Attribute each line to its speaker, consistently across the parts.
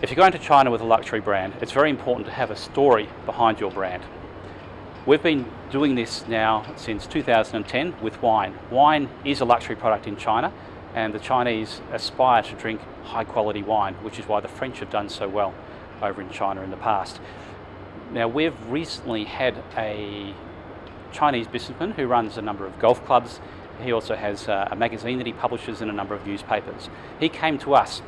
Speaker 1: If you're going to China with a luxury brand, it's very important to have a story behind your brand. We've been doing this now since 2010 with wine. Wine is a luxury product in China and the Chinese aspire to drink high quality wine, which is why the French have done so well over in China in the past. Now we've recently had a Chinese businessman who runs a number of golf clubs. He also has uh, a magazine that he publishes in a number of newspapers. He came to us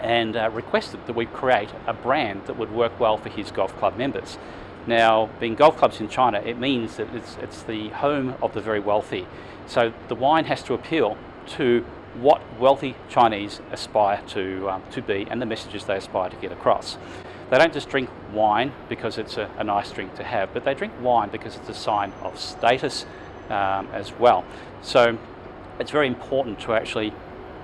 Speaker 1: and uh, requested that we create a brand that would work well for his golf club members. Now, being golf clubs in China, it means that it's, it's the home of the very wealthy. So the wine has to appeal to what wealthy Chinese aspire to, um, to be and the messages they aspire to get across. They don't just drink wine because it's a, a nice drink to have, but they drink wine because it's a sign of status um, as well. So it's very important to actually,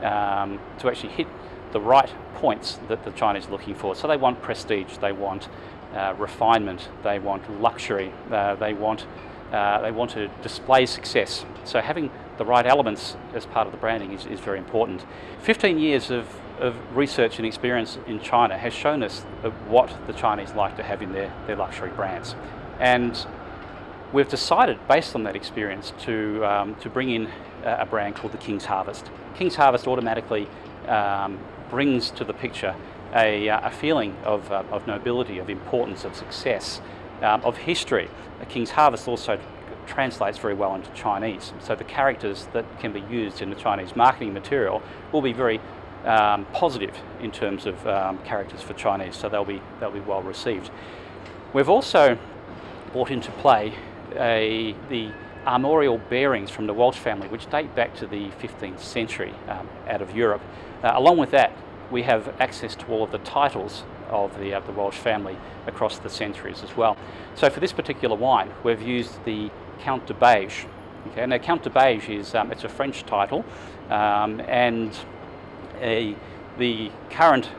Speaker 1: um, to actually hit the right points that the Chinese are looking for. So they want prestige, they want uh, refinement, they want luxury, uh, they want uh, they want to display success. So having the right elements as part of the branding is, is very important. 15 years of, of research and experience in China has shown us what the Chinese like to have in their, their luxury brands. And we've decided, based on that experience, to, um, to bring in a brand called the King's Harvest. King's Harvest automatically um, brings to the picture a, uh, a feeling of, uh, of nobility, of importance, of success, um, of history. The King's Harvest also translates very well into Chinese. So the characters that can be used in the Chinese marketing material will be very um, positive in terms of um, characters for Chinese, so they'll be, they'll be well received. We've also brought into play a, the armorial bearings from the Walsh family, which date back to the 15th century um, out of Europe. Uh, along with that, we have access to all of the titles of the, uh, the Walsh family across the centuries as well. So for this particular wine, we've used the Count de Beige. Okay, now Count de Beige is um, it's a French title, um, and a, the current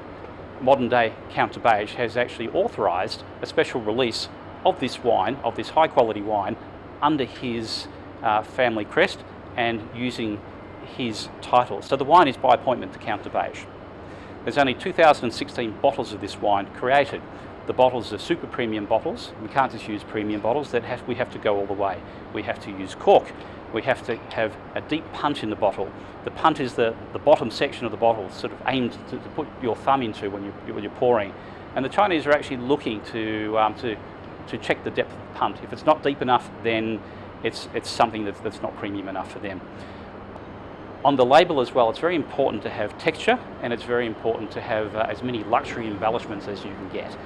Speaker 1: modern day Count de Beige has actually authorised a special release of this wine, of this high quality wine, under his uh, family crest and using his title. So the wine is by appointment to Count de Beige. There's only 2016 bottles of this wine created. The bottles are super premium bottles. We can't just use premium bottles. That have, we have to go all the way. We have to use cork. We have to have a deep punt in the bottle. The punt is the, the bottom section of the bottle, sort of aimed to, to put your thumb into when, you, when you're pouring. And the Chinese are actually looking to, um, to, to check the depth of the punt. If it's not deep enough, then it's, it's something that's, that's not premium enough for them. On the label as well, it's very important to have texture and it's very important to have uh, as many luxury embellishments as you can get.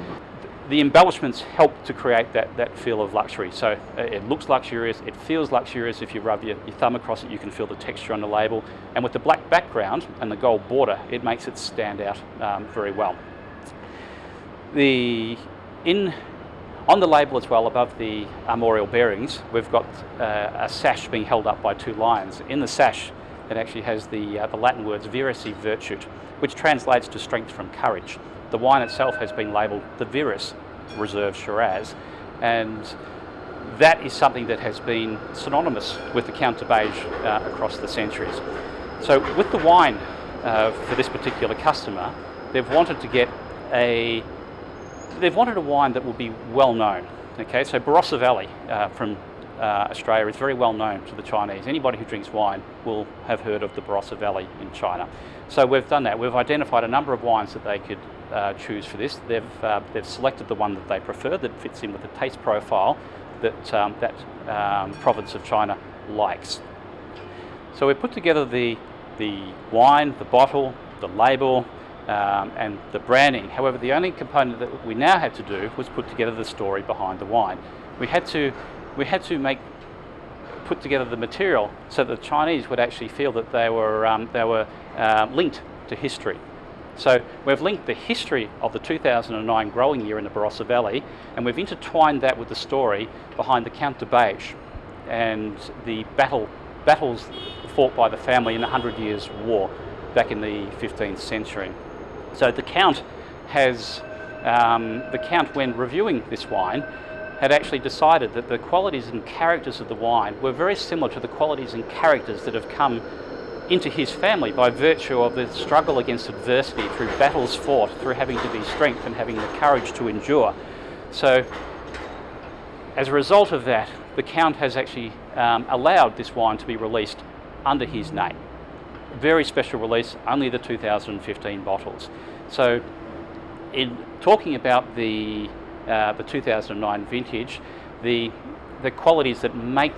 Speaker 1: The embellishments help to create that, that feel of luxury. So uh, it looks luxurious, it feels luxurious. If you rub your, your thumb across it, you can feel the texture on the label. And with the black background and the gold border, it makes it stand out um, very well. The, in on the label as well, above the armorial bearings, we've got uh, a sash being held up by two lions. In the sash, it actually has the, uh, the Latin words vires e virtute, which translates to strength from courage. The wine itself has been labelled the Vires Reserve Shiraz, and that is something that has been synonymous with the Count de Beige uh, across the centuries. So with the wine uh, for this particular customer, they've wanted to get a, they've wanted a wine that will be well known. Okay, so Barossa Valley uh, from uh, Australia is very well known to the Chinese. Anybody who drinks wine will have heard of the Barossa Valley in China. So we've done that. We've identified a number of wines that they could uh, choose for this. They've, uh, they've selected the one that they prefer that fits in with the taste profile that um, that um, province of China likes. So we put together the, the wine, the bottle, the label, um, and the branding. However, the only component that we now had to do was put together the story behind the wine. We had to we had to make put together the material so that the Chinese would actually feel that they were, um, they were uh, linked to history. So we've linked the history of the 2009 growing year in the Barossa Valley and we've intertwined that with the story behind the Count de Beige and the battle, battles fought by the family in the Hundred Years' War back in the 15th century. So the Count has, um, the Count when reviewing this wine had actually decided that the qualities and characters of the wine were very similar to the qualities and characters that have come into his family by virtue of the struggle against adversity, through battles fought, through having to be strength and having the courage to endure. So as a result of that, the Count has actually um, allowed this wine to be released under his name. Very special release, only the 2015 bottles. So in talking about the, uh, the 2009 vintage, the, the qualities that make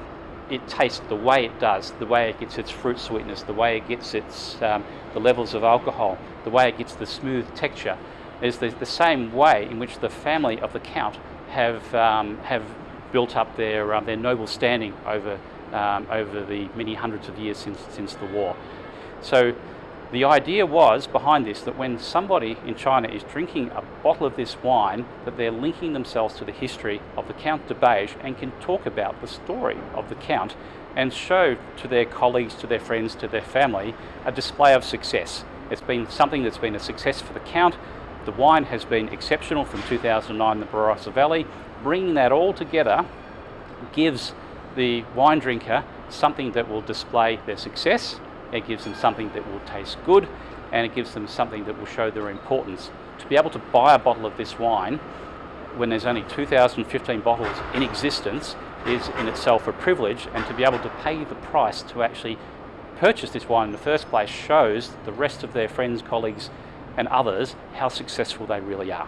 Speaker 1: it taste the way it does, the way it gets its fruit sweetness, the way it gets its um, the levels of alcohol, the way it gets the smooth texture, is the, the same way in which the family of the Count have um, have built up their um, their noble standing over um, over the many hundreds of years since since the war. So the idea was behind this that when somebody in China is drinking a bottle of this wine, that they're linking themselves to the history of the Count de Beige and can talk about the story of the Count and show to their colleagues, to their friends, to their family a display of success. It's been something that's been a success for the Count. The wine has been exceptional from 2009 in the Barossa Valley. Bringing that all together gives the wine drinker something that will display their success it gives them something that will taste good and it gives them something that will show their importance. To be able to buy a bottle of this wine when there's only 2015 bottles in existence is in itself a privilege and to be able to pay the price to actually purchase this wine in the first place shows the rest of their friends, colleagues and others how successful they really are.